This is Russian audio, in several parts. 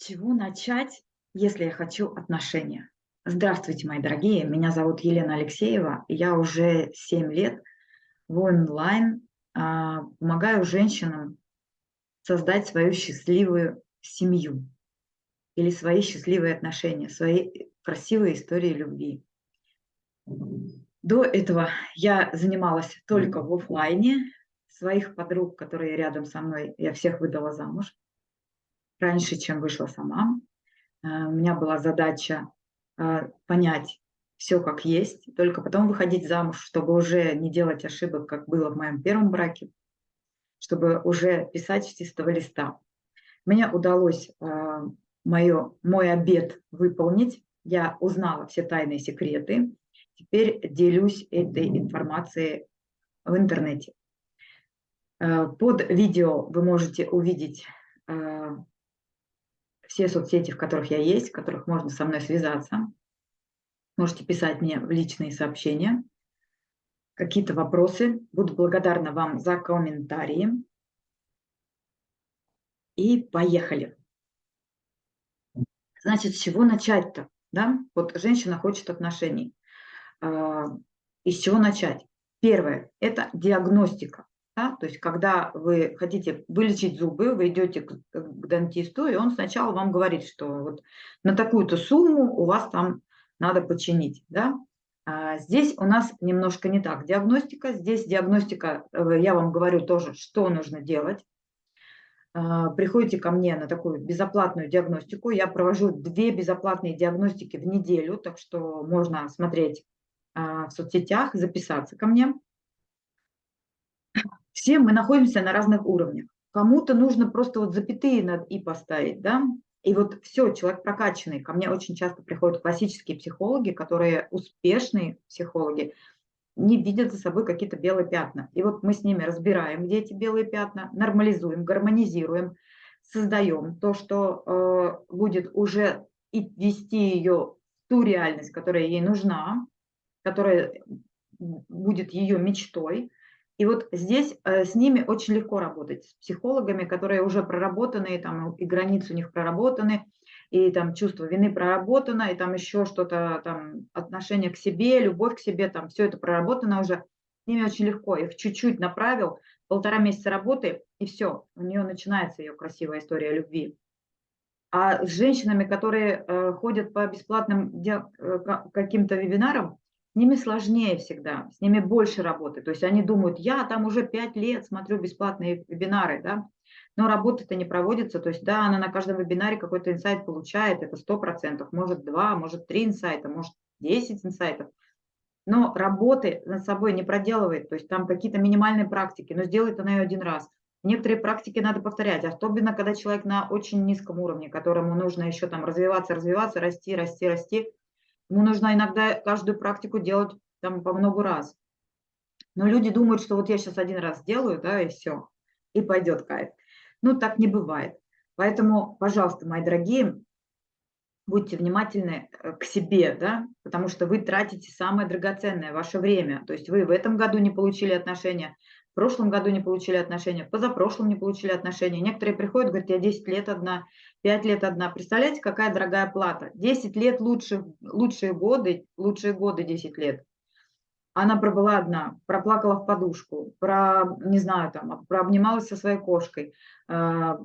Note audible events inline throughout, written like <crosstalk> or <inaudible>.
чего начать, если я хочу отношения? Здравствуйте, мои дорогие, меня зовут Елена Алексеева, я уже 7 лет в онлайн а, помогаю женщинам создать свою счастливую семью или свои счастливые отношения, свои красивые истории любви. До этого я занималась только в офлайне. Своих подруг, которые рядом со мной, я всех выдала замуж раньше, чем вышла сама. Э, у меня была задача э, понять все как есть, только потом выходить замуж, чтобы уже не делать ошибок, как было в моем первом браке, чтобы уже писать с чистого листа. Мне удалось э, мое, мой обед выполнить, я узнала все тайные секреты, теперь делюсь этой информацией в интернете. Под видео вы можете увидеть все соцсети, в которых я есть, в которых можно со мной связаться. Можете писать мне в личные сообщения. Какие-то вопросы. Буду благодарна вам за комментарии. И поехали. Значит, с чего начать-то? Да? Вот женщина хочет отношений. А, и с чего начать? Первое – это диагностика. Да? То есть, когда вы хотите вылечить зубы, вы идете к, к дантисту, и он сначала вам говорит, что вот на такую-то сумму у вас там надо починить. Да? А здесь у нас немножко не так. Диагностика, здесь диагностика, э, я вам говорю тоже, что нужно делать. А, приходите ко мне на такую безоплатную диагностику. Я провожу две безоплатные диагностики в неделю, так что можно смотреть а, в соцсетях, записаться ко мне. Все мы находимся на разных уровнях. Кому-то нужно просто вот запятые над «и» поставить, да, и вот все, человек прокачанный. Ко мне очень часто приходят классические психологи, которые успешные психологи, не видят за собой какие-то белые пятна. И вот мы с ними разбираем, где эти белые пятна, нормализуем, гармонизируем, создаем то, что э, будет уже и вести ее в ту реальность, которая ей нужна, которая будет ее мечтой, и вот здесь э, с ними очень легко работать, с психологами, которые уже проработаны, там и границы у них проработаны, и там чувство вины проработано, и там еще что-то, там отношение к себе, любовь к себе, там все это проработано уже. С ними очень легко, их чуть-чуть направил, полтора месяца работы, и все, у нее начинается ее красивая история любви. А с женщинами, которые э, ходят по бесплатным э, каким-то вебинарам, с ними сложнее всегда, с ними больше работы. То есть они думают, я там уже пять лет смотрю бесплатные вебинары, да, но работа-то не проводится. То есть да, она на каждом вебинаре какой-то инсайт получает, это сто процентов, может два, может три инсайта, может 10 инсайтов. Но работы над собой не проделывает, то есть там какие-то минимальные практики, но сделает она ее один раз. Некоторые практики надо повторять, особенно когда человек на очень низком уровне, которому нужно еще там развиваться, развиваться, расти, расти, расти. Ему нужно иногда каждую практику делать там по много раз. Но люди думают, что вот я сейчас один раз сделаю, да, и все, и пойдет кайф. Ну, так не бывает. Поэтому, пожалуйста, мои дорогие, будьте внимательны э, к себе, да, потому что вы тратите самое драгоценное, ваше время. То есть вы в этом году не получили отношения, в прошлом году не получили отношения, позапрошлом не получили отношения. Некоторые приходят, говорят, я 10 лет одна, 5 лет одна. Представляете, какая дорогая плата? 10 лет лучше, лучшие годы, лучшие годы 10 лет. Она пробыла одна, проплакала в подушку, про, не знаю, там, прообнималась со своей кошкой, э,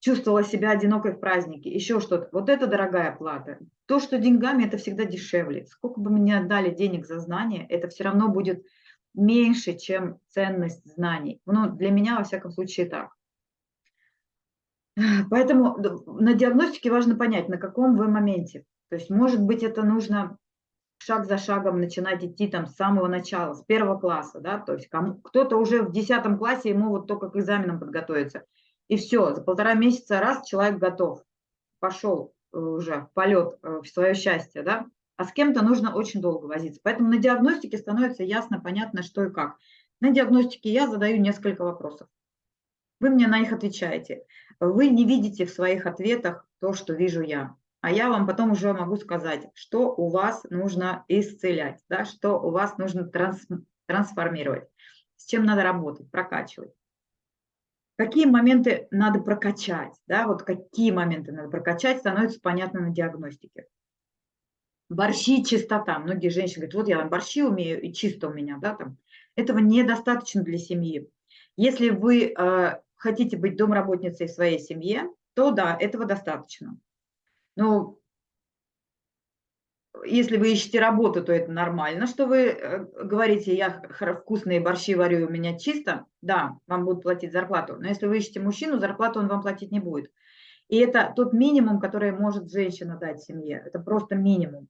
чувствовала себя одинокой в празднике, еще что-то. Вот это дорогая плата. То, что деньгами, это всегда дешевле. Сколько бы мне отдали денег за знания, это все равно будет меньше, чем ценность знаний. Ну, для меня, во всяком случае, так. <laughs> Поэтому на диагностике важно понять, на каком вы моменте. То есть, может быть, это нужно шаг за шагом начинать идти там с самого начала, с первого класса, да, то есть кто-то уже в десятом классе, ему вот только к экзаменам подготовиться. И все, за полтора месяца раз человек готов, пошел э, уже в полет, э, в свое счастье, да а с кем-то нужно очень долго возиться. Поэтому на диагностике становится ясно, понятно, что и как. На диагностике я задаю несколько вопросов. Вы мне на них отвечаете. Вы не видите в своих ответах то, что вижу я. А я вам потом уже могу сказать, что у вас нужно исцелять, да, что у вас нужно транс, трансформировать, с чем надо работать, прокачивать. Какие моменты надо прокачать, да, вот какие моменты надо прокачать, становится понятно на диагностике. Борщи, чистота. Многие женщины говорят, вот я там борщи умею, и чисто у меня, да, там. Этого недостаточно для семьи. Если вы э, хотите быть домработницей в своей семье, то да, этого достаточно. Но если вы ищете работу, то это нормально, что вы э, говорите, я вкусные борщи варю, у меня чисто, да, вам будут платить зарплату. Но если вы ищете мужчину, зарплату он вам платить не будет. И это тот минимум, который может женщина дать семье. Это просто минимум.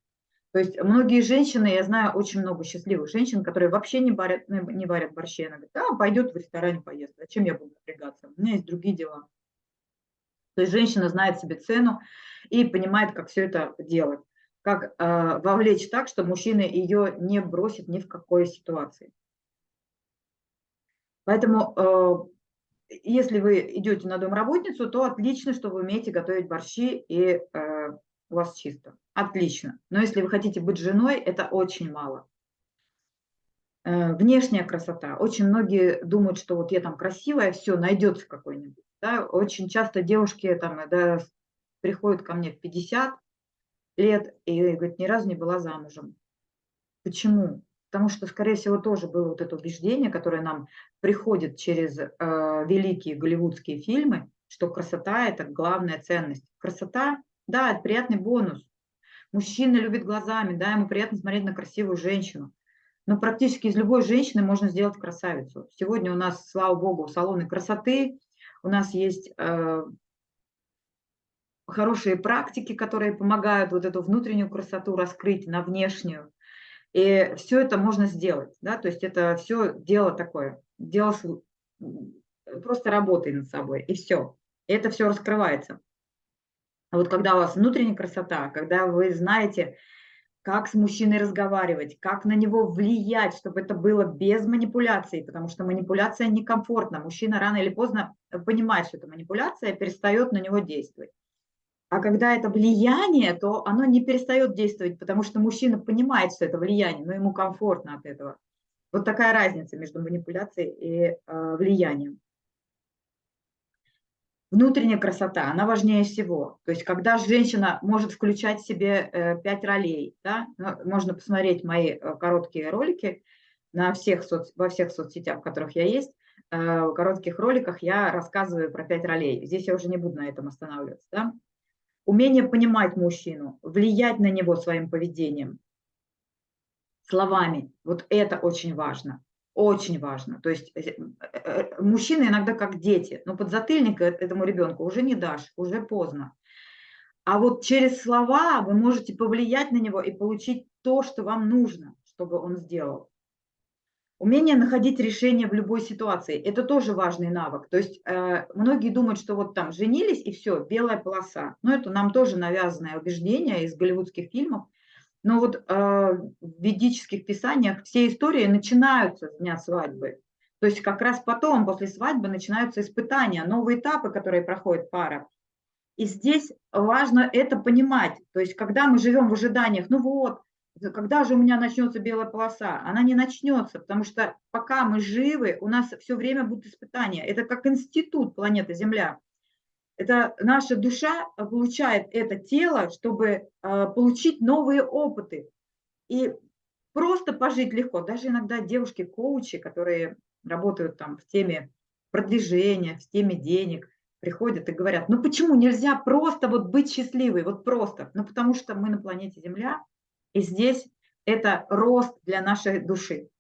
То есть многие женщины, я знаю очень много счастливых женщин, которые вообще не варят, не варят борщи. Она говорит, да, пойдет в ресторане поест. Зачем я буду напрягаться? У меня есть другие дела. То есть женщина знает себе цену и понимает, как все это делать. Как э, вовлечь так, что мужчина ее не бросит ни в какой ситуации. Поэтому, э, если вы идете на домработницу, то отлично, что вы умеете готовить борщи и э, у вас чисто. Отлично. Но если вы хотите быть женой, это очень мало. Э, внешняя красота. Очень многие думают, что вот я там красивая, все, найдется какой-нибудь. Да? Очень часто девушки там, да, приходят ко мне в 50 лет и говорят, ни разу не была замужем. Почему? Потому что, скорее всего, тоже было вот это убеждение, которое нам приходит через э, великие голливудские фильмы, что красота – это главная ценность. Красота да, это приятный бонус. Мужчина любит глазами, да, ему приятно смотреть на красивую женщину. Но практически из любой женщины можно сделать красавицу. Сегодня у нас, слава богу, салоны красоты, у нас есть э, хорошие практики, которые помогают вот эту внутреннюю красоту раскрыть на внешнюю. И все это можно сделать, да, то есть это все дело такое, дело просто работай над собой, и все. И это все раскрывается. А вот когда у вас внутренняя красота, когда вы знаете, как с мужчиной разговаривать, как на него влиять, чтобы это было без манипуляций, потому что манипуляция некомфортна. Мужчина рано или поздно понимает, что это манипуляция, перестает на него действовать. А когда это влияние, то оно не перестает действовать, потому что мужчина понимает, что это влияние, но ему комфортно от этого. Вот такая разница между манипуляцией и э, влиянием. Внутренняя красота, она важнее всего. То есть, когда женщина может включать в себе э, пять ролей, да, можно посмотреть мои э, короткие ролики на всех соц, во всех соцсетях, в которых я есть. Э, в коротких роликах я рассказываю про пять ролей. Здесь я уже не буду на этом останавливаться. Да? Умение понимать мужчину, влиять на него своим поведением, словами. Вот это очень важно. Очень важно. То есть э, э, мужчины иногда как дети, но подзатыльник э, этому ребенку уже не дашь, уже поздно. А вот через слова вы можете повлиять на него и получить то, что вам нужно, чтобы он сделал. Умение находить решение в любой ситуации – это тоже важный навык. То есть э, многие думают, что вот там женились и все, белая полоса. Но это нам тоже навязанное убеждение из голливудских фильмов. Но вот э, в ведических писаниях все истории начинаются с дня свадьбы. То есть как раз потом, после свадьбы, начинаются испытания, новые этапы, которые проходит пара. И здесь важно это понимать. То есть когда мы живем в ожиданиях, ну вот, когда же у меня начнется белая полоса? Она не начнется, потому что пока мы живы, у нас все время будут испытания. Это как институт планеты Земля. Это наша душа получает это тело, чтобы э, получить новые опыты. И просто пожить легко. Даже иногда девушки-коучи, которые работают там в теме продвижения, в теме денег, приходят и говорят, ну почему нельзя просто вот быть счастливой, вот просто? Ну потому что мы на планете Земля, и здесь это рост для нашей души.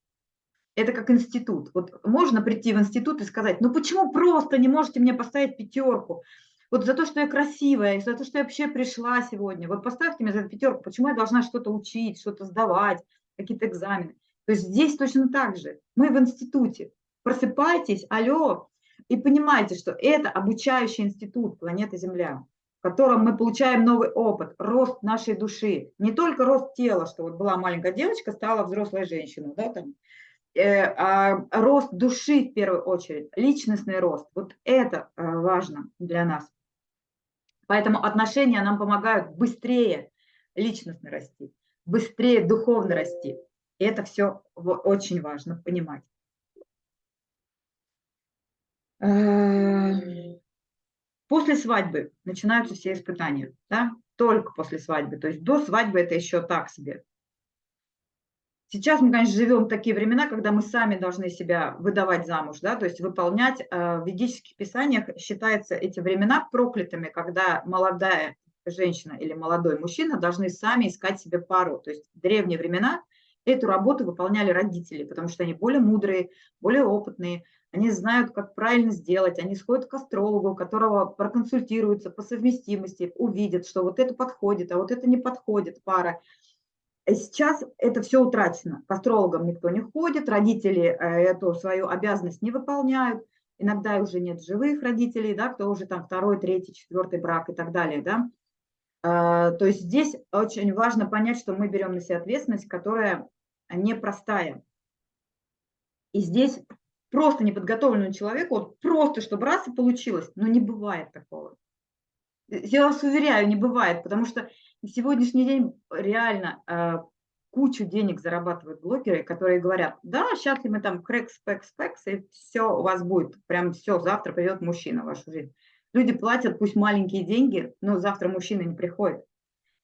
Это как институт. Вот можно прийти в институт и сказать, ну почему просто не можете мне поставить пятерку? Вот за то, что я красивая, за то, что я вообще пришла сегодня. Вот поставьте мне за пятерку, почему я должна что-то учить, что-то сдавать, какие-то экзамены. То есть здесь точно так же. Мы в институте. Просыпайтесь, алло, и понимайте, что это обучающий институт планеты Земля, котором мы получаем новый опыт, рост нашей души. Не только рост тела, что вот была маленькая девочка, стала взрослой женщиной, да, там, э, а рост души в первую очередь, личностный рост. Вот это э, важно для нас. Поэтому отношения нам помогают быстрее личностно расти, быстрее духовно расти. И это все очень важно понимать. После свадьбы начинаются все испытания, да? только после свадьбы. То есть до свадьбы это еще так себе. Сейчас мы, конечно, живем в такие времена, когда мы сами должны себя выдавать замуж, да, то есть выполнять. Э, в ведических писаниях считаются эти времена проклятыми, когда молодая женщина или молодой мужчина должны сами искать себе пару. То есть в древние времена эту работу выполняли родители, потому что они более мудрые, более опытные, они знают, как правильно сделать, они сходят к астрологу, которого проконсультируются по совместимости, увидят, что вот это подходит, а вот это не подходит пара. Сейчас это все утрачено. К астрологам никто не ходит, родители э, эту свою обязанность не выполняют. Иногда уже нет живых родителей, да, кто уже там второй, третий, четвертый брак и так далее. Да. А, то есть здесь очень важно понять, что мы берем на себя ответственность, которая непростая. И здесь просто неподготовленному человеку, вот просто чтобы раз и получилось, но не бывает такого. Я вас уверяю, не бывает, потому что на сегодняшний день реально э, кучу денег зарабатывают блогеры, которые говорят, да, сейчас мы там крэкс, пэкс, пэкс, и все у вас будет, прям все, завтра придет мужчина в вашу жизнь. Люди платят пусть маленькие деньги, но завтра мужчина не приходит.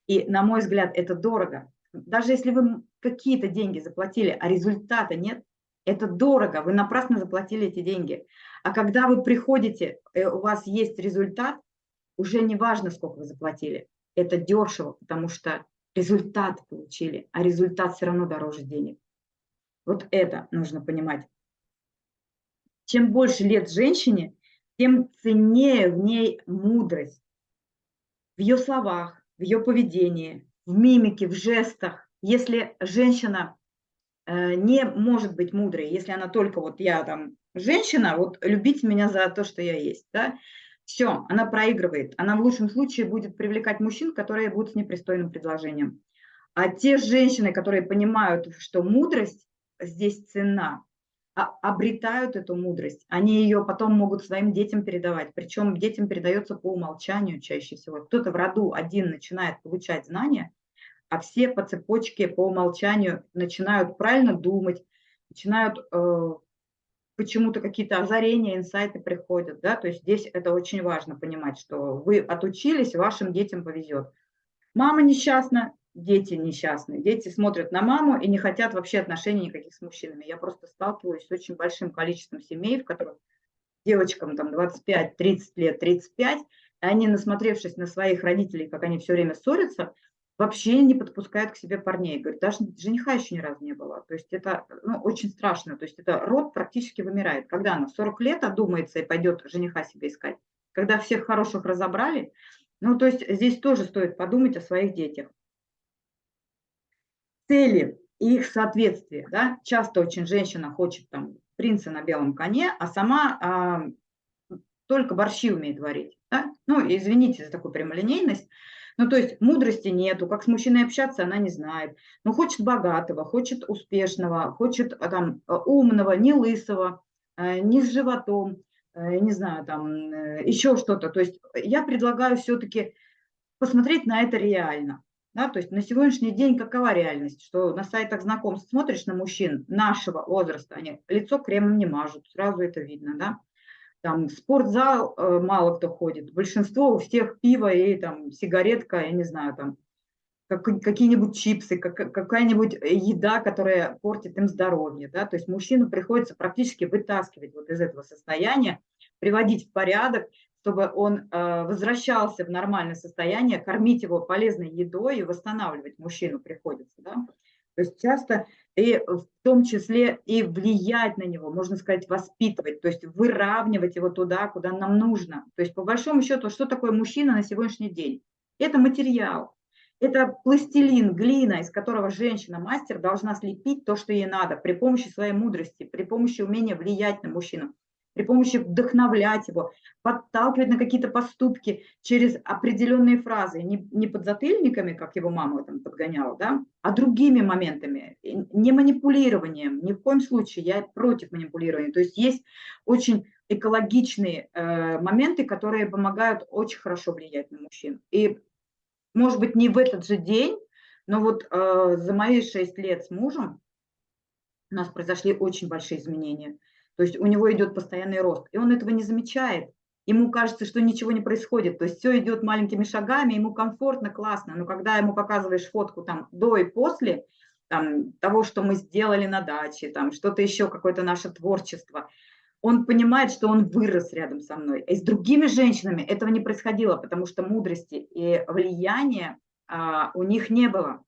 И, на мой взгляд, это дорого. Даже если вы какие-то деньги заплатили, а результата нет, это дорого, вы напрасно заплатили эти деньги. А когда вы приходите, э, у вас есть результат, уже не важно, сколько вы заплатили. Это дешево, потому что результат получили, а результат все равно дороже денег. Вот это нужно понимать. Чем больше лет женщине, тем ценнее в ней мудрость. В ее словах, в ее поведении, в мимике, в жестах. Если женщина не может быть мудрой, если она только вот я там женщина, вот любить меня за то, что я есть, да, все, она проигрывает. Она в лучшем случае будет привлекать мужчин, которые будут с непристойным предложением. А те женщины, которые понимают, что мудрость здесь цена, а, обретают эту мудрость, они ее потом могут своим детям передавать. Причем детям передается по умолчанию чаще всего. Кто-то в роду один начинает получать знания, а все по цепочке, по умолчанию начинают правильно думать, начинают э, почему-то какие-то озарения, инсайты приходят, да, то есть здесь это очень важно понимать, что вы отучились, вашим детям повезет. Мама несчастна, дети несчастны, дети смотрят на маму и не хотят вообще отношений никаких с мужчинами. Я просто сталкиваюсь с очень большим количеством семей, в которых девочкам там 25-30 лет, 35, и они, насмотревшись на своих родителей, как они все время ссорятся, вообще не подпускают к себе парней. Говорят, даже жениха еще ни разу не было. То есть это ну, очень страшно. То есть это род практически вымирает. Когда она в 40 лет одумается и пойдет жениха себе искать, когда всех хороших разобрали, ну то есть здесь тоже стоит подумать о своих детях. Цели и их соответствие. Да? Часто очень женщина хочет там принца на белом коне, а сама а, только борщи умеет варить. Да? Ну, извините за такую прямолинейность, ну, то есть мудрости нету, как с мужчиной общаться она не знает. Но хочет богатого, хочет успешного, хочет а, там а, умного, не лысого, а, не с животом, не знаю, там э, еще что-то. То есть я предлагаю все-таки посмотреть на это реально. Да, то есть на сегодняшний день какова реальность, что на сайтах знакомств смотришь на мужчин нашего возраста, они лицо кремом не мажут, сразу это видно, да, там в спортзал э, мало кто ходит, большинство у всех пиво и там сигаретка, я не знаю, там как, какие-нибудь чипсы, как, какая-нибудь еда, которая портит им здоровье, да, то есть мужчину приходится практически вытаскивать вот из этого состояния, приводить в порядок, чтобы он э, возвращался в нормальное состояние, кормить его полезной едой и восстанавливать мужчину приходится, да. То есть часто и в том числе и влиять на него, можно сказать, воспитывать, то есть выравнивать его туда, куда нам нужно. То есть по большому счету, что такое мужчина на сегодняшний день? Это материал, это пластилин, глина, из которого женщина-мастер должна слепить то, что ей надо, при помощи своей мудрости, при помощи умения влиять на мужчину при помощи вдохновлять его, подталкивать на какие-то поступки через определенные фразы, не, не подзатыльниками, как его мама там подгоняла, да, а другими моментами, не манипулированием, ни в коем случае, я против манипулирования. То есть есть очень экологичные э, моменты, которые помогают очень хорошо влиять на мужчин. И, может быть, не в этот же день, но вот э, за мои шесть лет с мужем у нас произошли очень большие изменения – то есть у него идет постоянный рост, и он этого не замечает. ему кажется, что ничего не происходит, то есть все идет маленькими шагами, ему комфортно, классно, но когда ему показываешь фотку там до и после, там, того, что мы сделали на даче, там что-то еще, какое-то наше творчество, он понимает, что он вырос рядом со мной. И с другими женщинами этого не происходило, потому что мудрости и влияния а, у них не было.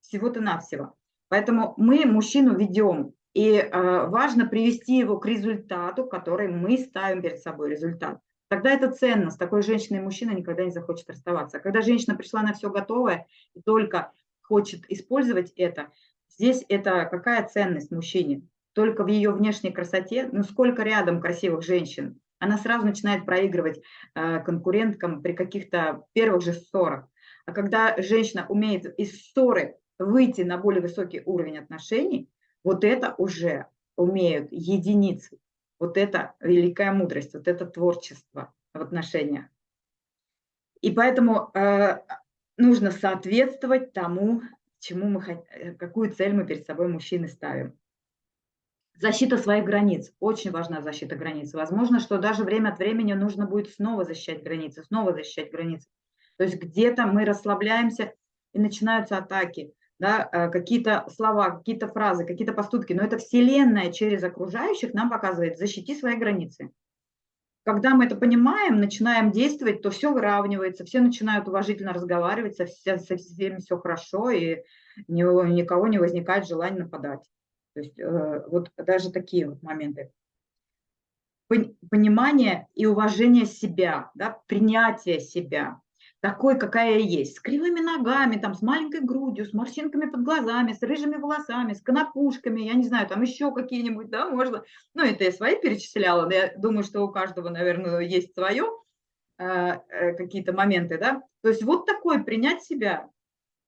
Всего-то навсего. Поэтому мы мужчину ведем, и а, важно привести его к результату, который мы ставим перед собой, результат. Тогда это ценно, с такой женщиной мужчина никогда не захочет расставаться. А когда женщина пришла на все готовое и только хочет использовать это, здесь это какая ценность мужчине? Только в ее внешней красоте, ну сколько рядом красивых женщин, она сразу начинает проигрывать э, конкуренткам при каких-то первых же ссорах. А когда женщина умеет из ссоры выйти на более высокий уровень отношений, вот это уже умеют единицы. Вот это великая мудрость, вот это творчество в отношениях. И поэтому э, нужно соответствовать тому, чему мы, э, какую цель мы перед собой мужчины ставим. Защита своих границ. Очень важна защита границ. Возможно, что даже время от времени нужно будет снова защищать границы, снова защищать границы. То есть где-то мы расслабляемся и начинаются атаки да, э, какие-то слова, какие-то фразы, какие-то поступки, но это Вселенная через окружающих нам показывает, защити свои границы. Когда мы это понимаем, начинаем действовать, то все выравнивается, все начинают уважительно разговаривать, со, все, со всеми все хорошо, и ни, никого не возникает желания нападать. То есть э, вот даже такие вот моменты. Понимание и уважение себя, да, принятие себя такой, какая я есть, с кривыми ногами, там, с маленькой грудью, с морщинками под глазами, с рыжими волосами, с конопушками, я не знаю, там еще какие-нибудь, да, можно. Ну, это я свои перечисляла, но я думаю, что у каждого, наверное, есть свое, э, э, какие-то моменты, да. То есть вот такой принять себя,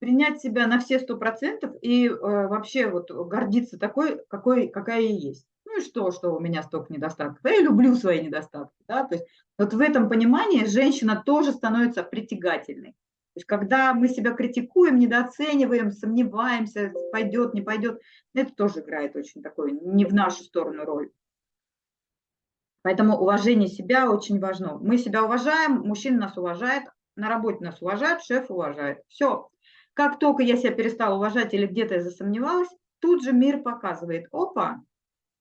принять себя на все сто процентов и э, вообще вот гордиться такой, какой, какая я есть. Ну и что, что у меня столько недостатков? Я люблю свои недостатки. Да? То есть вот в этом понимании женщина тоже становится притягательной. То есть когда мы себя критикуем, недооцениваем, сомневаемся, пойдет, не пойдет, это тоже играет очень такой не в нашу сторону роль. Поэтому уважение себя очень важно. Мы себя уважаем, мужчина нас уважает, на работе нас уважает, шеф уважает. Все. Как только я себя перестала уважать или где-то я засомневалась, тут же мир показывает, опа,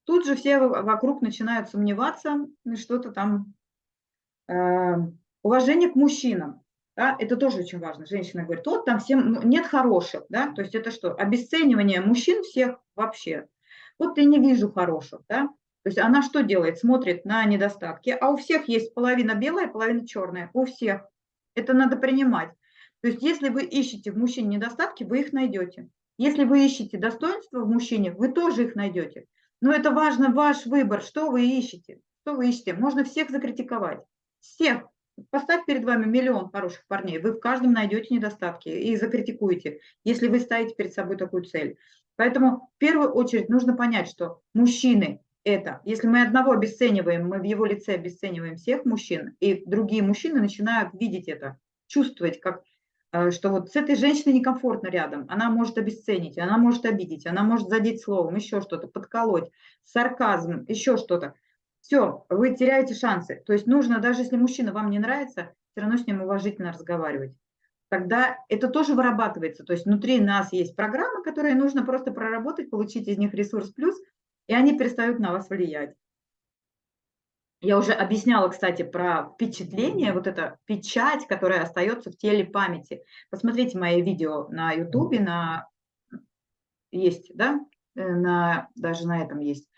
Тут же все вокруг начинают сомневаться, что-то там. Э, уважение к мужчинам. Да, это тоже очень важно. Женщина говорит, вот там всем ну, нет хороших, да, то есть это что, обесценивание мужчин всех вообще. Вот я не вижу хороших, да, то есть она что делает? Смотрит на недостатки, а у всех есть половина белая, половина черная, у всех. Это надо принимать. То есть если вы ищете в мужчине недостатки, вы их найдете. Если вы ищете достоинства в мужчине, вы тоже их найдете. Но это важно, ваш выбор, что вы ищете. Что вы ищете? Можно всех закритиковать. Всех. Поставь перед вами миллион хороших парней, вы в каждом найдете недостатки и закритикуете, если вы ставите перед собой такую цель. Поэтому в первую очередь нужно понять, что мужчины это, если мы одного обесцениваем, мы в его лице обесцениваем всех мужчин, и другие мужчины начинают видеть это, чувствовать, как что вот с этой женщиной некомфортно рядом, она может обесценить, она может обидеть, она может задеть словом, еще что-то, подколоть, сарказм, еще что-то. Все, вы теряете шансы. То есть нужно, даже если мужчина вам не нравится, все равно с ним уважительно разговаривать. Тогда это тоже вырабатывается. То есть внутри нас есть программы, которые нужно просто проработать, получить из них ресурс плюс, и они перестают на вас влиять. Я уже объясняла, кстати, про впечатление, вот эта печать, которая остается в теле памяти. Посмотрите мои видео на YouTube, на есть, да, э, на, даже на этом есть.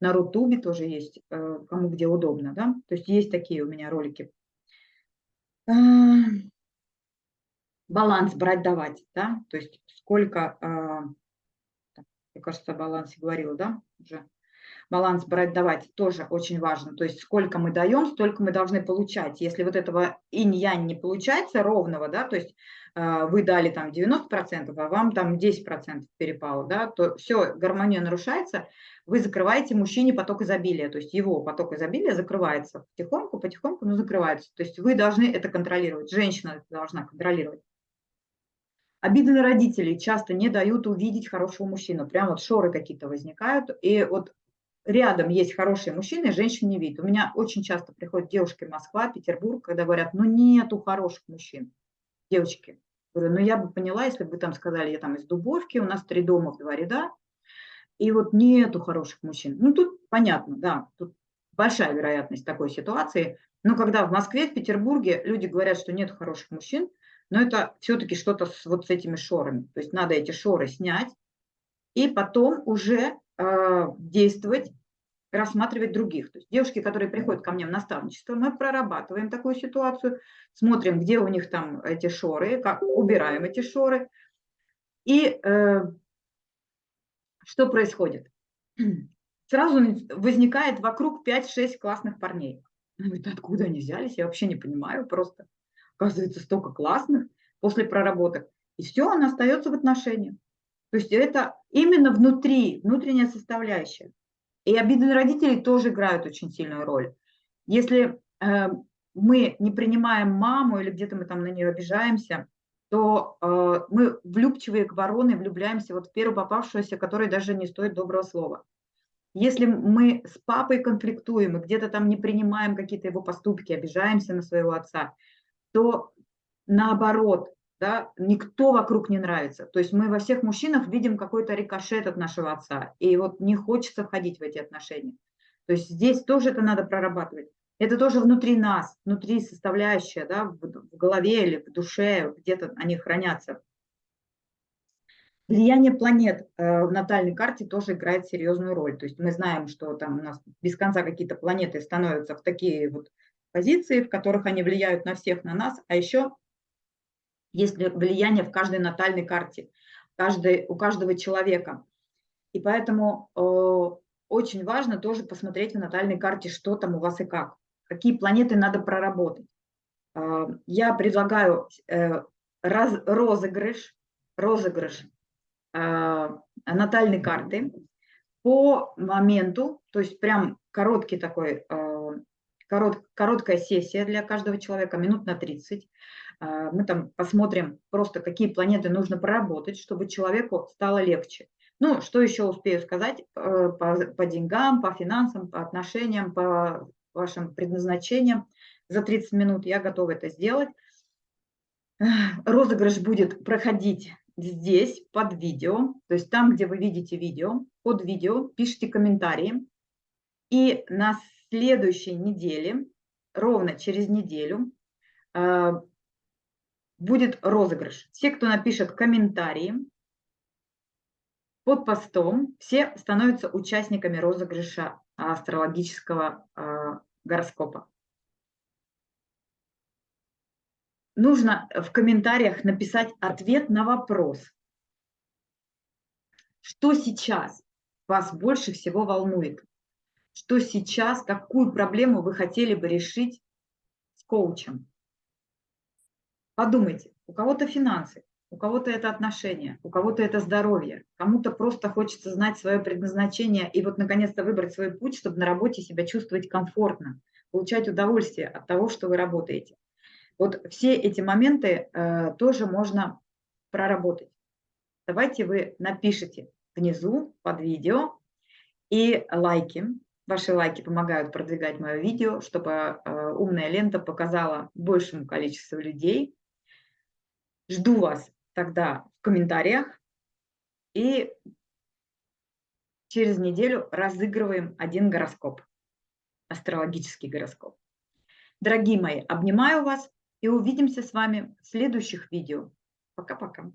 На Рутубе тоже есть, э, кому где удобно, да. То есть есть такие у меня ролики. Баланс брать-давать, да, то есть сколько, а, мне кажется, о балансе говорила, да, уже баланс брать-давать тоже очень важно. То есть сколько мы даем, столько мы должны получать. Если вот этого инь-янь не получается ровного, да, то есть э, вы дали там 90%, а вам там 10% перепало, да, то все, гармония нарушается, вы закрываете мужчине поток изобилия, то есть его поток изобилия закрывается потихоньку, потихоньку, но закрывается. То есть вы должны это контролировать, женщина это должна контролировать. Обиды на родителей часто не дают увидеть хорошего мужчину. Прям вот шоры какие-то возникают. И вот рядом есть хорошие мужчины, женщин не видит. У меня очень часто приходят девушки Москва, Петербург, когда говорят, ну нету хороших мужчин. Девочки, говорю, ну я бы поняла, если бы там сказали, я там из Дубовки, у нас три дома в два ряда, и вот нету хороших мужчин. Ну тут понятно, да, тут большая вероятность такой ситуации. Но когда в Москве, в Петербурге люди говорят, что нет хороших мужчин, но это все-таки что-то с, вот с этими шорами. То есть надо эти шоры снять и потом уже действовать, рассматривать других. То есть девушки, которые приходят ко мне в наставничество, мы прорабатываем такую ситуацию, смотрим, где у них там эти шоры, как убираем эти шоры. И э, что происходит? Сразу возникает вокруг 5-6 классных парней. Откуда они взялись? Я вообще не понимаю просто. Оказывается, столько классных после проработок. И все, она остается в отношениях. То есть это именно внутри, внутренняя составляющая. И обиды родителей тоже играют очень сильную роль. Если э, мы не принимаем маму или где-то мы там на нее обижаемся, то э, мы влюбчивые к вороны влюбляемся вот в первую попавшуюся, которая даже не стоит доброго слова. Если мы с папой конфликтуем и где-то там не принимаем какие-то его поступки, обижаемся на своего отца, то наоборот, да, никто вокруг не нравится. То есть мы во всех мужчинах видим какой-то рикошет от нашего отца, и вот не хочется входить в эти отношения. То есть здесь тоже это надо прорабатывать. Это тоже внутри нас, внутри составляющая, да, в, голове или в душе, где-то они хранятся. Влияние планет э, в натальной карте тоже играет серьезную роль. То есть мы знаем, что там у нас без конца какие-то планеты становятся в такие вот позиции, в которых они влияют на всех, на нас. А еще есть влияние в каждой натальной карте, каждый, у каждого человека. И поэтому э, очень важно тоже посмотреть в натальной карте, что там у вас и как, какие планеты надо проработать. Э, я предлагаю э, раз, розыгрыш, розыгрыш Э, натальной карты по моменту, то есть прям короткий такой, э, корот, короткая сессия для каждого человека, минут на 30. Э, мы там посмотрим просто, какие планеты нужно проработать, чтобы человеку стало легче. Ну, что еще успею сказать по, по деньгам, по финансам, по отношениям, по вашим предназначениям. За 30 минут я готова это сделать. Розыгрыш будет проходить здесь под видео, то есть там, где вы видите видео, под видео пишите комментарии. И на следующей неделе, ровно через неделю, э, будет розыгрыш. Все, кто напишет комментарии под постом, все становятся участниками розыгрыша астрологического э, гороскопа. нужно в комментариях написать ответ на вопрос. Что сейчас вас больше всего волнует? Что сейчас, какую проблему вы хотели бы решить с коучем? Подумайте, у кого-то финансы, у кого-то это отношения, у кого-то это здоровье, кому-то просто хочется знать свое предназначение и вот наконец-то выбрать свой путь, чтобы на работе себя чувствовать комфортно, получать удовольствие от того, что вы работаете. Вот все эти моменты э, тоже можно проработать. Давайте вы напишите внизу под видео и лайки. Ваши лайки помогают продвигать мое видео, чтобы э, умная лента показала большему количеству людей. Жду вас тогда в комментариях. И через неделю разыгрываем один гороскоп, астрологический гороскоп. Дорогие мои, обнимаю вас и увидимся с вами в следующих видео. Пока-пока.